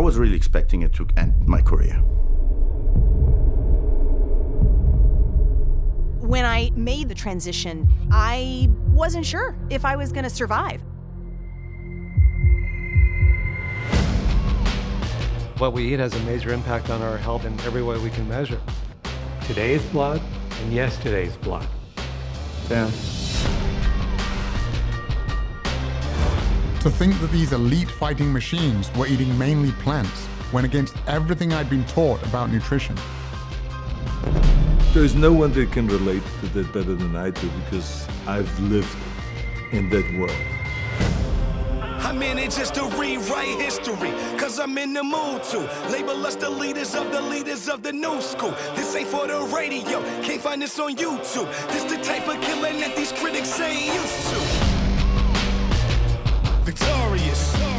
I was really expecting it to end my career. When I made the transition, I wasn't sure if I was going to survive. What we eat has a major impact on our health in every way we can measure. Today's blood and yesterday's blood. Yeah. To think that these elite fighting machines were eating mainly plants went against everything I'd been taught about nutrition. There's no one that can relate to that better than I do because I've lived in that world. I'm in it just to rewrite history, cause I'm in the mood to label us the leaders of the leaders of the new school. This ain't for the radio, can't find this on YouTube. This the type of killing that these critics ain't glorious.